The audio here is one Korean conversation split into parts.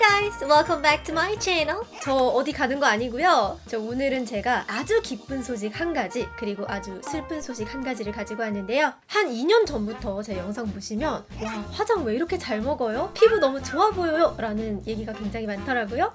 guys! Welcome back to my channel. 저 어디 가는 거 아니고요. 저 오늘은 제가 아주 기쁜 소식 한 가지 그리고 아주 슬픈 소식 한 가지를 가지고 왔는데요. 한 2년 전부터 제 영상 보시면 와 화장 왜 이렇게 잘 먹어요? 피부 너무 좋아 보여요? 라는 얘기가 굉장히 많더라고요.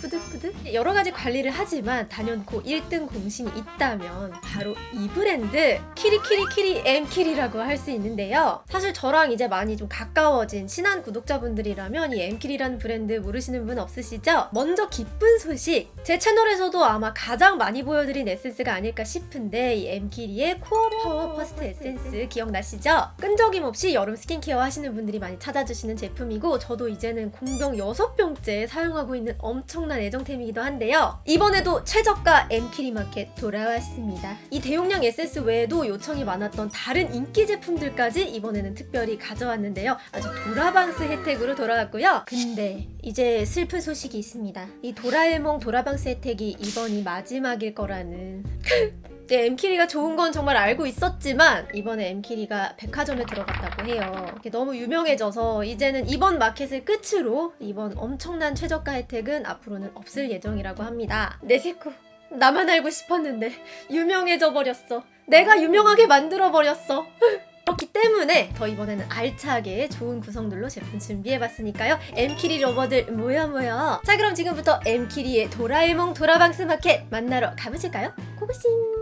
뿌듯뿌듯 여러 가지 관리를 하지만 단연코 1등 공신이 있다면 바로 이 브랜드 키리키리키리 엠키리라고 할 수 있는데요 사실 저랑 이제 많이 좀 가까워진 친한 구독자분들이라면 이 엠키리라는 브랜드 모르시는 분 없으시죠? 먼저 기쁜 소식 제 채널에서도 아마 가장 많이 보여드린 에센스가 아닐까 싶은데 이 엠키리의 코어 파워 퍼스트 에센스 기억나시죠? 끈적임 없이 여름 스킨케어 하시는 분들이 많이 찾아주시는 제품이고 저도 이제는 공병 6병째 사용하고 있는 엄청 난 애정템이기도 한데요. 이번에도 최저가 엠키리 마켓 돌아왔습니다. 이 대용량 에센스 외에도 요청이 많았던 다른 인기 제품들까지 이번에는 특별히 가져왔는데요. 아주 도라방스 혜택으로 돌아왔고요. 근데 이제 슬픈 소식이 있습니다. 이 도라에몽 도라방스 혜택이 이번이 마지막일 거라는 네, 엠키리가 좋은 건 정말 알고 있었지만 이번에 엠키리가 백화점에 들어갔다고 해요. 너무 유명해져서 이제는 이번 마켓을 끝으로 이번 엄청난 최저가 혜택은 앞으로는 없을 예정이라고 합니다. 내 식구 나만 알고 싶었는데 유명해져 버렸어. 내가 유명하게 만들어 버렸어. 그렇기 때문에 더 이번에는 알차게 좋은 구성들로 제품 준비해봤으니까요. 엠키리 lover들 모여 모여. 자 그럼 지금부터 엠키리의 도라에몽 도라방스 마켓 만나러 가보실까요? 고고싱.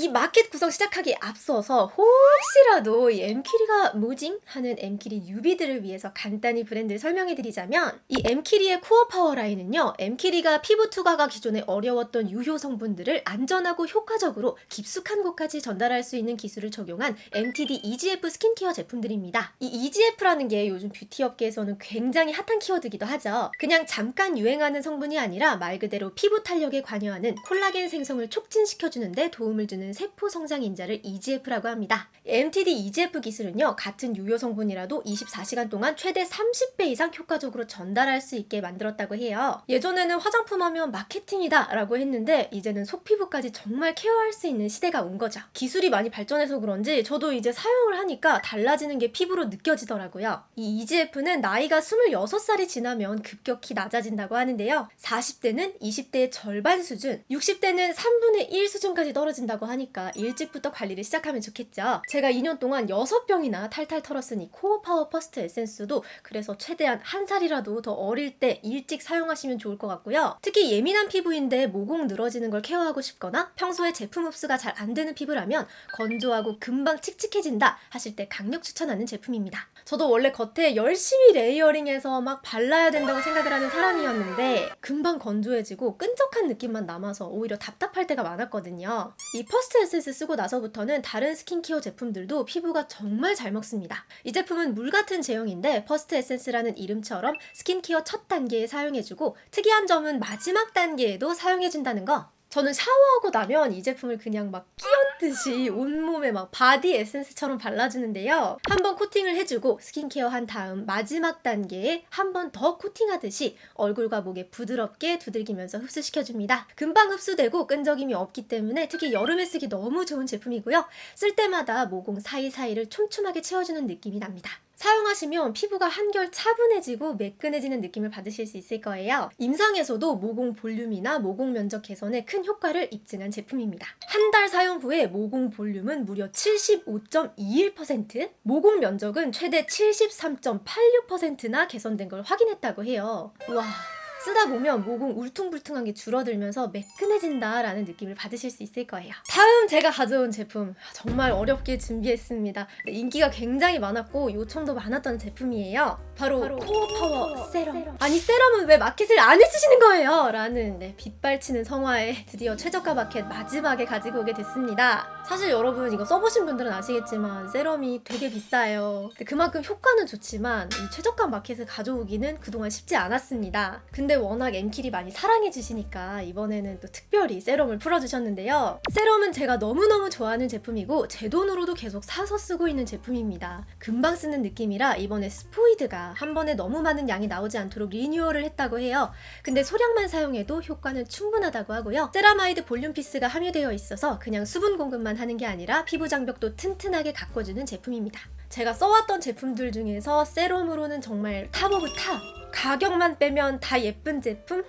이 마켓 구성 시작하기에 앞서서 혹시라도 이 엠키리가 뭐징? 하는 엠키리 newbie들을 위해서 간단히 브랜드를 설명해드리자면 이 엠키리의 코어 파워 라인은요 엠키리가 피부 투과가 기존에 어려웠던 유효 성분들을 안전하고 효과적으로 깊숙한 곳까지 전달할 수 있는 기술을 적용한 MTD EGF 스킨케어 제품들입니다. 이 EGF라는 게 요즘 뷰티 업계에서는 굉장히 핫한 키워드기도 하죠. 그냥 잠깐 유행하는 성분이 아니라 말 그대로 피부 탄력에 관여하는 콜라겐 생성을 촉진시켜주는데 도움을 주는 세포 성장 인자를 EGF라고 합니다. MTD EGF 기술은요 같은 유효 성분이라도 24시간 동안 최대 30배 이상 효과적으로 전달할 수 있게 만들었다고 해요. 예전에는 화장품 하면 마케팅이다 라고 했는데 이제는 속피부까지 정말 케어할 수 있는 시대가 온 거죠. 기술이 많이 발전해서 그런지 저도 이제 사용을 하니까 달라지는 게 피부로 느껴지더라고요. 이 EGF는 나이가 26살이 지나면 급격히 낮아진다고 하는데요. 40대는 20대의 절반 수준, 60대는 3분의 1 수준까지 떨어진다고 하니까 일찍부터 관리를 시작하면 좋겠죠. 제가 2년 동안 6병이나 탈탈 털었으니 코어 파워 퍼스트 에센스도 그래서 최대한 한 살이라도 더 어릴 때 일찍 사용하시면 좋을 것 같고요. 특히 예민한 피부인데 모공 늘어지는 걸 케어하고 싶거나 평소에 제품 흡수가 잘 안 되는 피부라면 건조하고 금방 칙칙해진다 하실 때 강력 추천하는 제품입니다. 저도 원래 겉에 열심히 layering해서 막 발라야 된다고 생각을 하는 사람이었는데 금방 건조해지고 끈적한 느낌만 남아서 오히려 답답할 때가 많았거든요. 이 퍼스트 에센스 쓰고 나서부터는 다른 스킨케어 제품들도 피부가 정말 잘 먹습니다. 이 제품은 물 같은 제형인데 퍼스트 에센스라는 이름처럼 스킨케어 첫 단계에 사용해주고 특이한 점은 마지막 단계에도 사용해준다는 거 저는 샤워하고 나면 이 제품을 그냥 막 끼얹듯이 온몸에 막 바디 에센스처럼 발라주는데요. 한번 코팅을 해주고 스킨케어 한 다음 마지막 단계에 한 번 더 코팅하듯이 얼굴과 목에 부드럽게 두들기면서 흡수시켜줍니다. 금방 흡수되고 끈적임이 없기 때문에 특히 여름에 쓰기 너무 좋은 제품이고요. 쓸 때마다 모공 사이사이를 촘촘하게 채워주는 느낌이 납니다. 사용하시면 피부가 한결 차분해지고 매끈해지는 느낌을 받으실 수 있을 거예요. 임상에서도 모공 볼륨이나 모공 면적 개선에 큰 효과를 입증한 제품입니다. 한 달 사용 후에 모공 볼륨은 무려 75.21%, 모공 면적은 최대 73.86%나 개선된 걸 확인했다고 해요. 와. 쓰다 보면 모공 울퉁불퉁한 게 줄어들면서 매끈해진다라는 느낌을 받으실 수 있을 거예요. 다음 제가 가져온 제품 정말 어렵게 준비했습니다. 인기가 굉장히 많았고 요청도 많았던 제품이에요. 바로, 바로 코어 파워 세럼. 세럼. 아니 세럼은 왜 마켓을 안 해주시는 거예요? 라는 네, 빗발치는 성화에 드디어 최저가 마켓 마지막에 가지고 오게 됐습니다. 사실 여러분 이거 써보신 분들은 아시겠지만 세럼이 되게 비싸요. 그만큼 효과는 좋지만 이 최저가 마켓을 가져오기는 그동안 쉽지 않았습니다. 근데 워낙 엠키리 많이 사랑해주시니까 이번에는 또 특별히 세럼을 풀어주셨는데요. 세럼은 제가 너무너무 좋아하는 제품이고 제 돈으로도 계속 사서 쓰고 있는 제품입니다. 금방 쓰는 느낌이라 이번에 스포이드가 한 번에 너무 많은 양이 나오지 않도록 리뉴얼을 했다고 해요. 근데 소량만 사용해도 효과는 충분하다고 하고요. 세라마이드 볼륨 피스가 함유되어 있어서 그냥 수분 공급만 하는 게 아니라 피부 장벽도 튼튼하게 가꿔주는 제품입니다. 제가 써왔던 제품들 중에서 세럼으로는 정말 top of top! 가격만 빼면 다 예쁜 제품?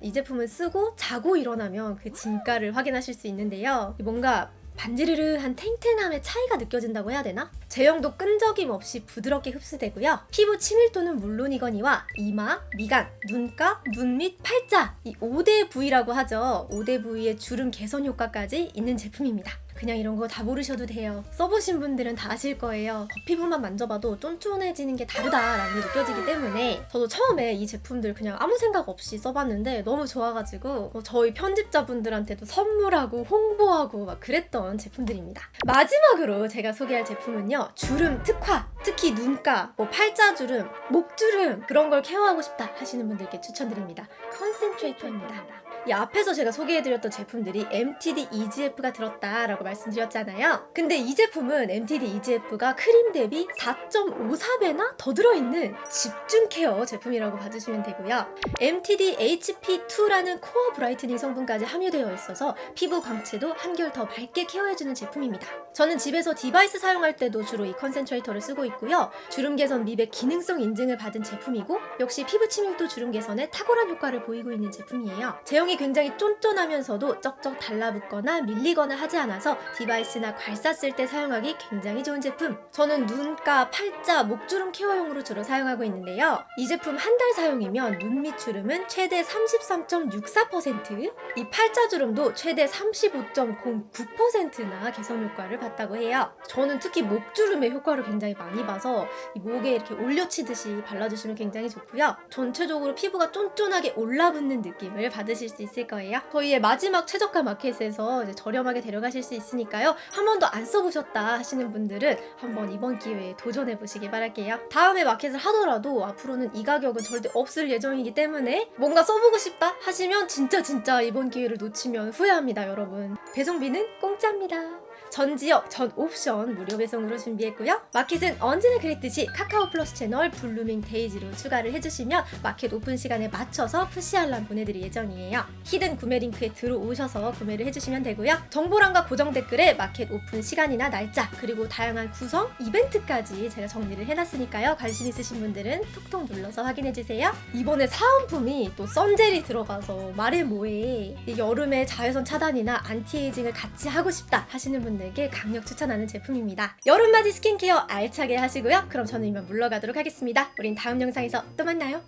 이 제품을 쓰고 자고 일어나면 그 진가를 확인하실 수 있는데요. 뭔가 반지르르한 탱탱함의 차이가 느껴진다고 해야 되나? 제형도 끈적임 없이 부드럽게 흡수되고요. 피부 친밀도는 물론이거니와 이마, 미간, 눈가, 눈 밑 팔자 이 5대 부위라고 하죠. 5대 부위의 주름 개선 효과까지 있는 제품입니다. 그냥 이런 거 다 모르셔도 돼요. 써보신 분들은 다 아실 거예요. 겉피부만 만져봐도 쫀쫀해지는 게 다르다라는 게 느껴지기 때문에 저도 처음에 이 제품들 그냥 아무 생각 없이 써봤는데 너무 좋아가지고 뭐 저희 편집자분들한테도 선물하고 홍보하고 막 그랬던 제품들입니다. 마지막으로 제가 소개할 제품은요. 주름 특화! 특히 눈가, 뭐 팔자주름, 목주름 그런 걸 케어하고 싶다 하시는 분들께 추천드립니다. concentrator입니다. 이 앞에서 제가 소개해드렸던 제품들이 MTD EGF가 들었다라고 말씀드렸잖아요. 근데 이 제품은 MTD EGF가 크림 대비 4.54배나 더 들어있는 집중 케어 제품이라고 봐주시면 되고요. MTD HP2라는 core brightening 성분까지 함유되어 있어서 피부 광채도 한결 더 밝게 케어해주는 제품입니다. 저는 집에서 device 사용할 때도 주로 이 concentrator를 쓰고 있고요. 주름 개선 미백 기능성 인증을 받은 제품이고 역시 피부 치밀도 주름 개선에 탁월한 효과를 보이고 있는 제품이에요. 제형이 굉장히 쫀쫀하면서도 쩍쩍 달라붙거나 밀리거나 하지 않아서 device나 괄사 쓸 때 사용하기 굉장히 좋은 제품. 저는 눈가, 팔자, 목주름 케어용으로 주로 사용하고 있는데요. 이 제품 한 달 사용이면 눈 밑 주름은 최대 33.64%, 이 팔자 주름도 최대 35.09%나 개선 효과를 봤다고 해요. 저는 특히 목주름의 효과를 굉장히 많이 봐서 이 목에 이렇게 올려치듯이 발라주시면 굉장히 좋고요. 전체적으로 피부가 쫀쫀하게 올라붙는 느낌을 받으실 수 있을 거예요. 저희의 마지막 최저가 마켓에서 저렴하게 데려가실 수 있으니까요. 한 번도 안 써보셨다 하시는 분들은 한번 이번 기회에 도전해 보시기 바랄게요. 다음에 마켓을 하더라도 앞으로는 이 가격은 절대 없을 예정이기 때문에 뭔가 써보고 싶다 하시면 진짜 진짜 이번 기회를 놓치면 후회합니다, 여러분. 배송비는 공짜입니다. 전 지역, 전 옵션 무료 배송으로 준비했고요. 마켓은 언제나 그랬듯이 카카오 플러스 채널 블루밍 데이지로 추가를 해주시면 마켓 오픈 시간에 맞춰서 푸시 알람 보내드릴 예정이에요. hidden 구매 링크에 들어오셔서 구매를 해주시면 되고요. 정보란과 고정 댓글에 마켓 오픈 시간이나 날짜 그리고 다양한 구성, 이벤트까지 제가 정리를 해놨으니까요. 관심 있으신 분들은 톡톡 눌러서 확인해주세요. 이번에 사은품이 또 sun gel이 들어가서 말해 뭐해 이 여름에 자외선 차단이나 anti-aging을 같이 하고 싶다 하시는 분들께 강력 추천하는 제품입니다. 여름맞이 스킨케어 알차게 하시고요. 그럼 저는 이만 물러가도록 하겠습니다. 우린 다음 영상에서 또 만나요.